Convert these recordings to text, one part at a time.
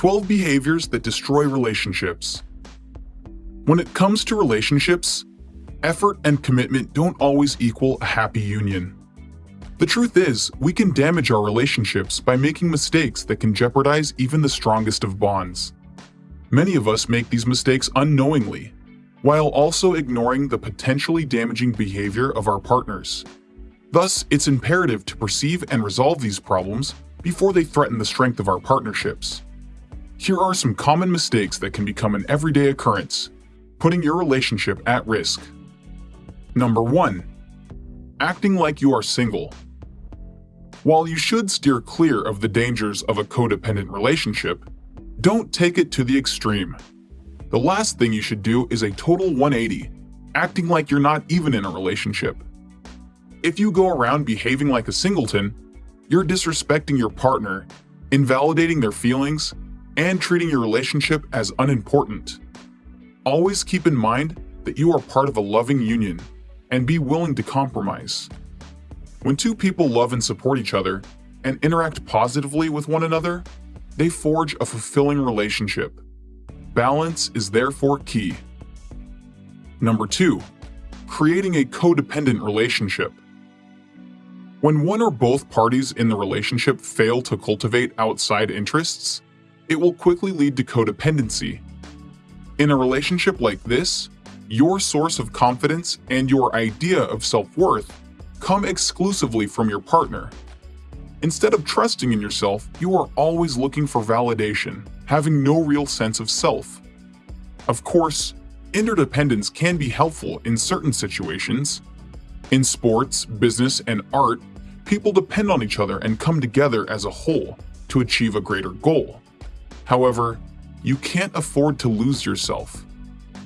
12 Behaviors that Destroy Relationships When it comes to relationships, effort and commitment don't always equal a happy union. The truth is, we can damage our relationships by making mistakes that can jeopardize even the strongest of bonds. Many of us make these mistakes unknowingly, while also ignoring the potentially damaging behavior of our partners. Thus, it's imperative to perceive and resolve these problems before they threaten the strength of our partnerships. Here are some common mistakes that can become an everyday occurrence, putting your relationship at risk. Number 1. Acting like you are single. While you should steer clear of the dangers of a codependent relationship, don't take it to the extreme. The last thing you should do is a total 180, acting like you're not even in a relationship. If you go around behaving like a singleton, you're disrespecting your partner, invalidating their feelings, and treating your relationship as unimportant. Always keep in mind that you are part of a loving union and be willing to compromise. When two people love and support each other and interact positively with one another, they forge a fulfilling relationship. Balance is therefore key. Number 2. Creating a codependent relationship. When one or both parties in the relationship fail to cultivate outside interests, it will quickly lead to codependency. In a relationship like this, your source of confidence and your idea of self-worth come exclusively from your partner. Instead of trusting in yourself, you are always looking for validation, having no real sense of self. Of course, interdependence can be helpful in certain situations. In sports, business, and art, people depend on each other and come together as a whole to achieve a greater goal. However, you can't afford to lose yourself.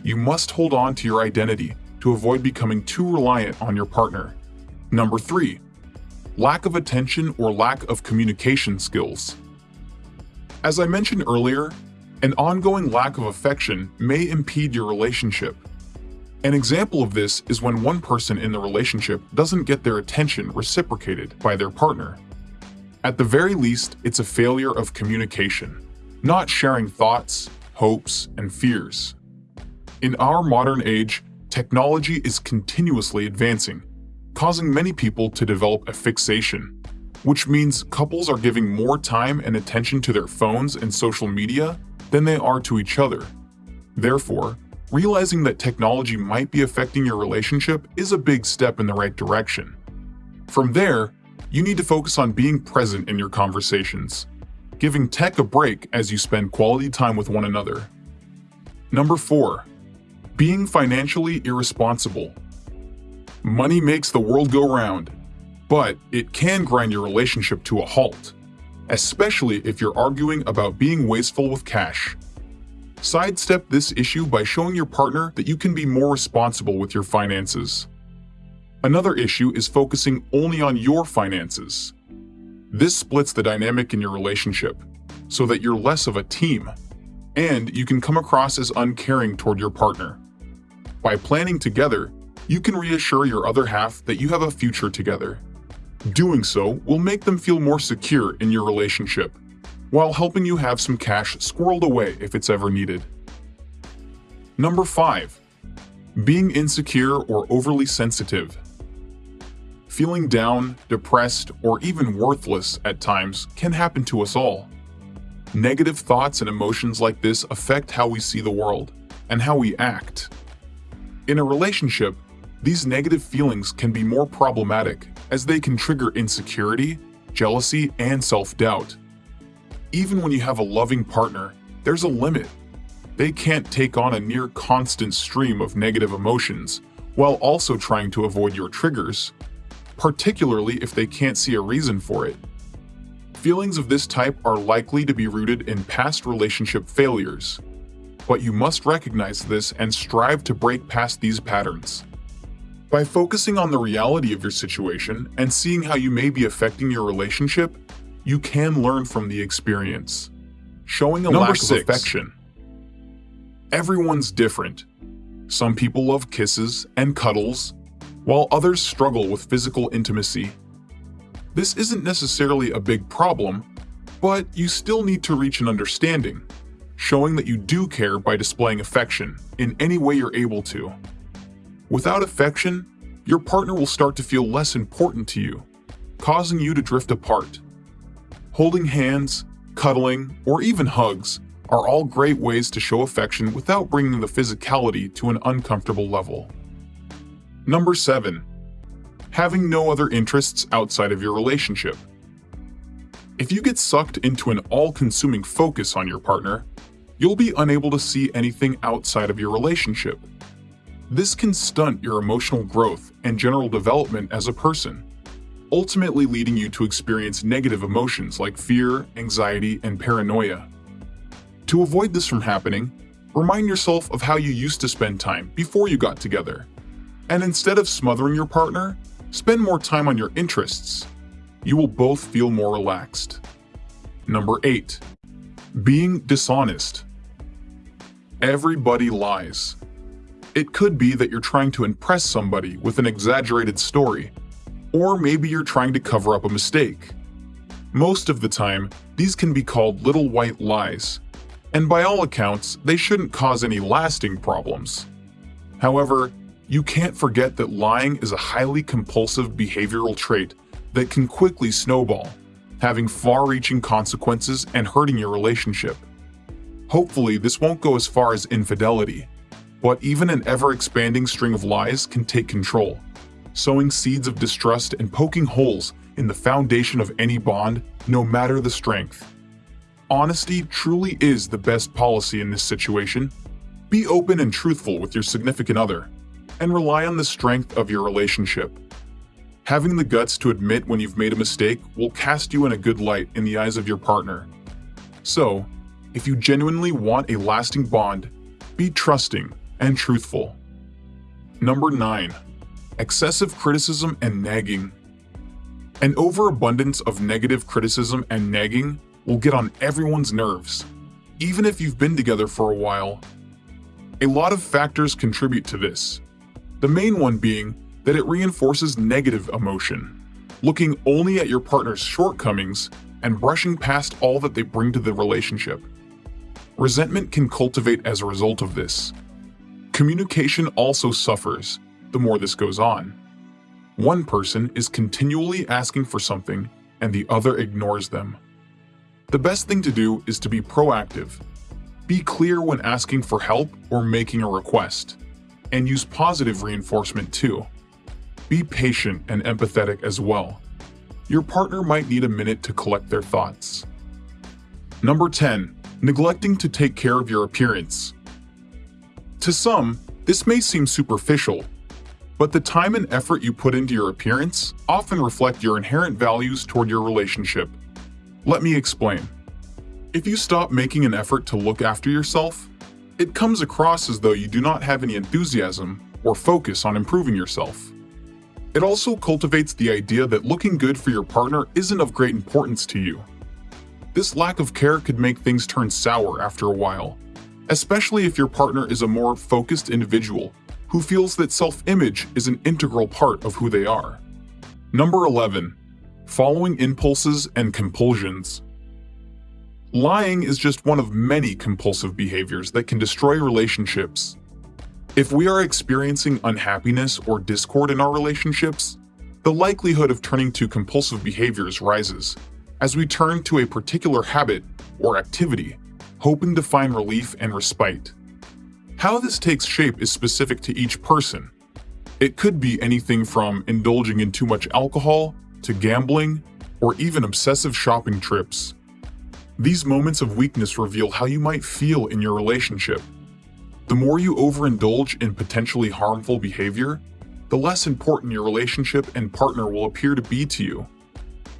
You must hold on to your identity to avoid becoming too reliant on your partner. Number 3. Lack of attention or lack of communication skills. As I mentioned earlier, an ongoing lack of affection may impede your relationship an example of this is when one person in the relationship doesn't get their attention reciprocated by their partner. At the very least, it's a failure of communication, not sharing thoughts, hopes, and fears. In our modern age, technology is continuously advancing, causing many people to develop a fixation, which means couples are giving more time and attention to their phones and social media than they are to each other. Therefore, realizing that technology might be affecting your relationship is a big step in the right direction. From there, you need to focus on being present in your conversations, giving tech a break as you spend quality time with one another. Number 4. Being financially irresponsible. Money makes the world go round, but it can grind your relationship to a halt, especially if you're arguing about being wasteful with cash. Sidestep this issue by showing your partner that you can be more responsible with your finances. Another issue is focusing only on your finances. This splits the dynamic in your relationship, so that you're less of a team, and you can come across as uncaring toward your partner. By planning together, you can reassure your other half that you have a future together. Doing so will make them feel more secure in your relationship while helping you have some cash squirreled away if it's ever needed. Number 5. Being insecure or overly sensitive. Feeling down, depressed, or even worthless at times can happen to us all. Negative thoughts and emotions like this affect how we see the world and how we act. In a relationship, these negative feelings can be more problematic as they can trigger insecurity, jealousy, and self-doubt. Even when you have a loving partner, there's a limit. They can't take on a near constant stream of negative emotions while also trying to avoid your triggers, particularly if they can't see a reason for it. Feelings of this type are likely to be rooted in past relationship failures, but you must recognize this and strive to break past these patterns. By focusing on the reality of your situation and seeing how you may be affecting your relationship, you can learn from the experience. Showing a Number lack six. of affection. Everyone's different. Some people love kisses and cuddles, while others struggle with physical intimacy. This isn't necessarily a big problem, But you still need to reach an understanding, showing that you do care by displaying affection in any way you're able to. Without affection, your partner will start to feel less important to you, causing you to drift apart. Holding hands, cuddling, or even hugs are all great ways to show affection without bringing the physicality to an uncomfortable level. Number 7. Having no other interests outside of your relationship. If you get sucked into an all-consuming focus on your partner, you'll be unable to see anything outside of your relationship. This can stunt your emotional growth and general development as a person, ultimately leading you to experience negative emotions like fear, anxiety, and paranoia. To avoid this from happening, remind yourself of how you used to spend time before you got together. And instead of smothering your partner, spend more time on your interests. You will both feel more relaxed. Number 8. Being dishonest. Everybody lies. It could be that you're trying to impress somebody with an exaggerated story, or maybe you're trying to cover up a mistake. Most of the time, these can be called little white lies, and by all accounts, they shouldn't cause any lasting problems. However, you can't forget that lying is a highly compulsive behavioral trait that can quickly snowball, having far-reaching consequences and hurting your relationship. Hopefully, this won't go as far as infidelity, but even an ever-expanding string of lies can take control, sowing seeds of distrust and poking holes in the foundation of any bond, no matter the strength. Honesty truly is the best policy in this situation. Be open and truthful with your significant other, and rely on the strength of your relationship. Having the guts to admit when you've made a mistake will cast you in a good light in the eyes of your partner. So, if you genuinely want a lasting bond, be trusting and truthful. Number 9. Excessive criticism and nagging. An overabundance of negative criticism and nagging will get on everyone's nerves, even if you've been together for a while. A lot of factors contribute to this, the main one being that it reinforces negative emotion, looking only at your partner's shortcomings and brushing past all that they bring to the relationship. Resentment can cultivate as a result of this. Communication also suffers the more this goes on. One person is continually asking for something and the other ignores them. The best thing to do is to be proactive. Be clear when asking for help or making a request, and use positive reinforcement too. Be patient and empathetic as well. Your partner might need a minute to collect their thoughts. Number 10. Neglecting to take care of your appearance. To some, this may seem superficial, but the time and effort you put into your appearance often reflect your inherent values toward your relationship. Let me explain. If you stop making an effort to look after yourself, it comes across as though you do not have any enthusiasm or focus on improving yourself. It also cultivates the idea that looking good for your partner isn't of great importance to you. This lack of care could make things turn sour after a while, especially if your partner is a more focused individual who feels that self-image is an integral part of who they are. Number 11 following impulses and compulsions. Lying is just one of many compulsive behaviors that can destroy relationships. If we are experiencing unhappiness or discord in our relationships, the likelihood of turning to compulsive behaviors rises as we turn to a particular habit or activity, hoping to find relief and respite. How this takes shape is specific to each person. It could be anything from indulging in too much alcohol to gambling, or even obsessive shopping trips. These moments of weakness reveal how you might feel in your relationship. The more you overindulge in potentially harmful behavior, the less important your relationship and partner will appear to be to you,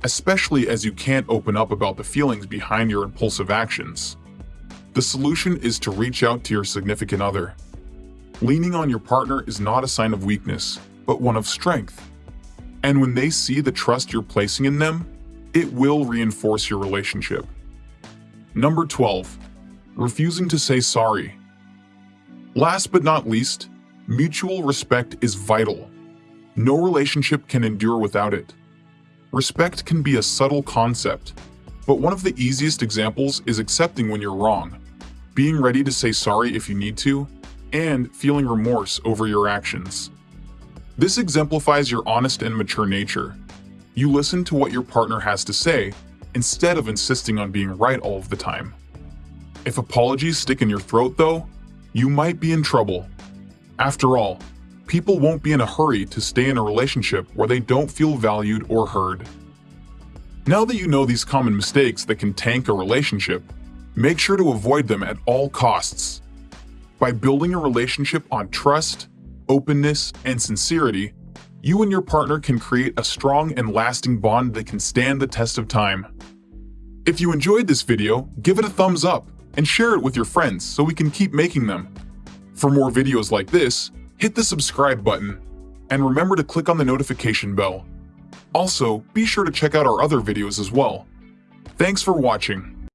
especially as you can't open up about the feelings behind your impulsive actions. The solution is to reach out to your significant other. Leaning on your partner is not a sign of weakness, but one of strength. And when they see the trust you're placing in them, it will reinforce your relationship. Number 12. Refusing to say sorry. Last but not least, mutual respect is vital. No relationship can endure without it. Respect can be a subtle concept, But one of the easiest examples is accepting when you're wrong, being ready to say sorry if you need to, and feeling remorse over your actions. This exemplifies your honest and mature nature. You listen to what your partner has to say instead of insisting on being right all of the time. If apologies stick in your throat, though, you might be in trouble. After all, people won't be in a hurry to stay in a relationship where they don't feel valued or heard. Now that you know these common mistakes that can tank a relationship, make sure to avoid them at all costs. By building a relationship on trust, openness, and sincerity, you and your partner can create a strong and lasting bond that can stand the test of time. If you enjoyed this video, give it a thumbs up and share it with your friends so we can keep making them. For more videos like this, hit the subscribe button, and remember to click on the notification bell. Also, be sure to check out our other videos as well. Thanks for watching.